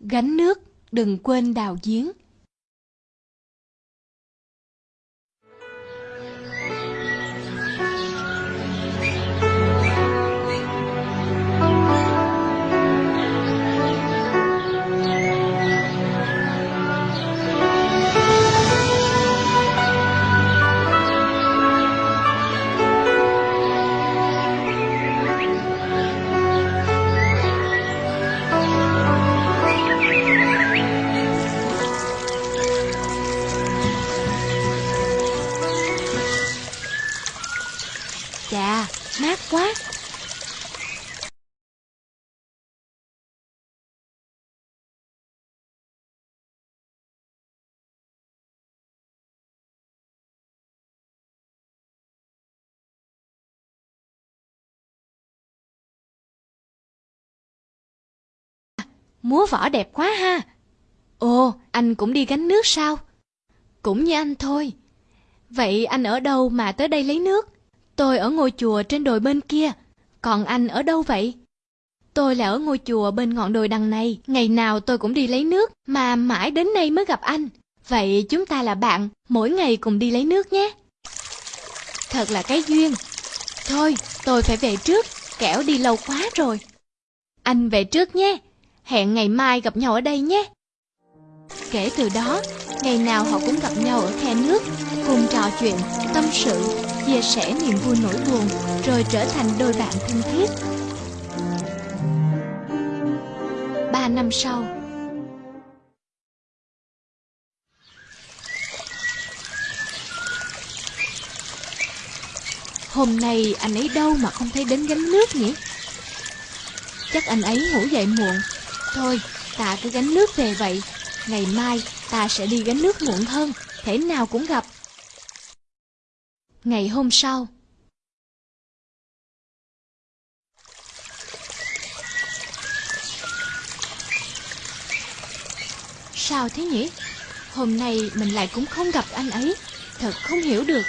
Gánh nước, đừng quên đào giếng. Chà, mát quá. Múa võ đẹp quá ha. Ồ, anh cũng đi gánh nước sao? Cũng như anh thôi. Vậy anh ở đâu mà tới đây lấy nước? Tôi ở ngôi chùa trên đồi bên kia. Còn anh ở đâu vậy? Tôi là ở ngôi chùa bên ngọn đồi đằng này. Ngày nào tôi cũng đi lấy nước, mà mãi đến nay mới gặp anh. Vậy chúng ta là bạn, mỗi ngày cùng đi lấy nước nhé. Thật là cái duyên. Thôi, tôi phải về trước, kẻo đi lâu quá rồi. Anh về trước nhé. Hẹn ngày mai gặp nhau ở đây nhé. Kể từ đó, ngày nào họ cũng gặp nhau ở khe nước, cùng trò chuyện, tâm sự, chia sẻ niềm vui nỗi buồn, rồi trở thành đôi bạn thân thiết. Ba năm sau Hôm nay anh ấy đâu mà không thấy đến gánh nước nhỉ? Chắc anh ấy ngủ dậy muộn. Thôi, ta cứ gánh nước về vậy. Ngày mai ta sẽ đi gánh nước muộn hơn, thể nào cũng gặp. Ngày hôm sau Sao thế nhỉ? Hôm nay mình lại cũng không gặp anh ấy. Thật không hiểu được.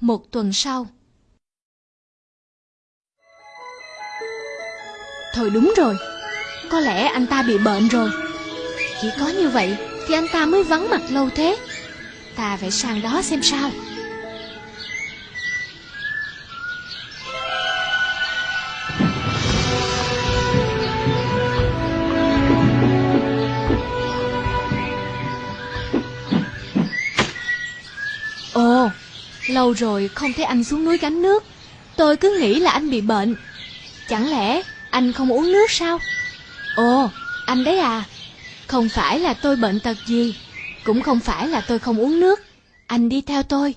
Một tuần sau Thôi đúng rồi có lẽ anh ta bị bệnh rồi. Chỉ có như vậy Thì anh ta mới vắng mặt lâu thế. Ta phải sang đó xem sao. Ồ, lâu rồi không thấy anh xuống núi gánh nước. Tôi cứ nghĩ là anh bị bệnh. Chẳng lẽ anh không uống nước sao? Ồ, anh đấy à. Không phải là tôi bệnh tật gì Cũng không phải là tôi không uống nước. Anh đi theo tôi.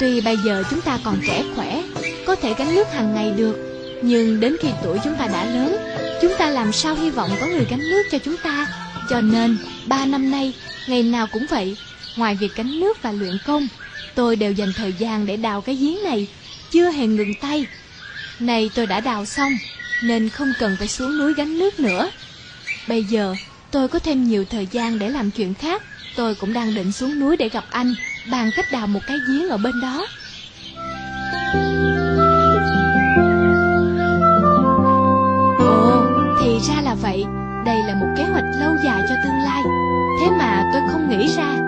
Tuy bây giờ chúng ta còn trẻ khỏe Có thể gánh nước hàng ngày được Nhưng đến khi tuổi chúng ta đã lớn Chúng ta làm sao hy vọng có người gánh nước cho chúng ta? Cho nên ba năm nay Ngày nào cũng vậy Ngoài việc gánh nước và luyện công Tôi đều dành thời gian để đào cái giếng này Chưa hề ngừng tay. Này tôi đã đào xong Nên không cần phải xuống núi gánh nước nữa. Bây giờ tôi có thêm nhiều thời gian để làm chuyện khác. Tôi cũng đang định xuống núi để gặp anh Bàn cách đào một cái giếng ở bên đó. Ồ, thì ra là vậy. Đây là một kế hoạch lâu dài cho tương lai. Thế mà tôi không nghĩ ra.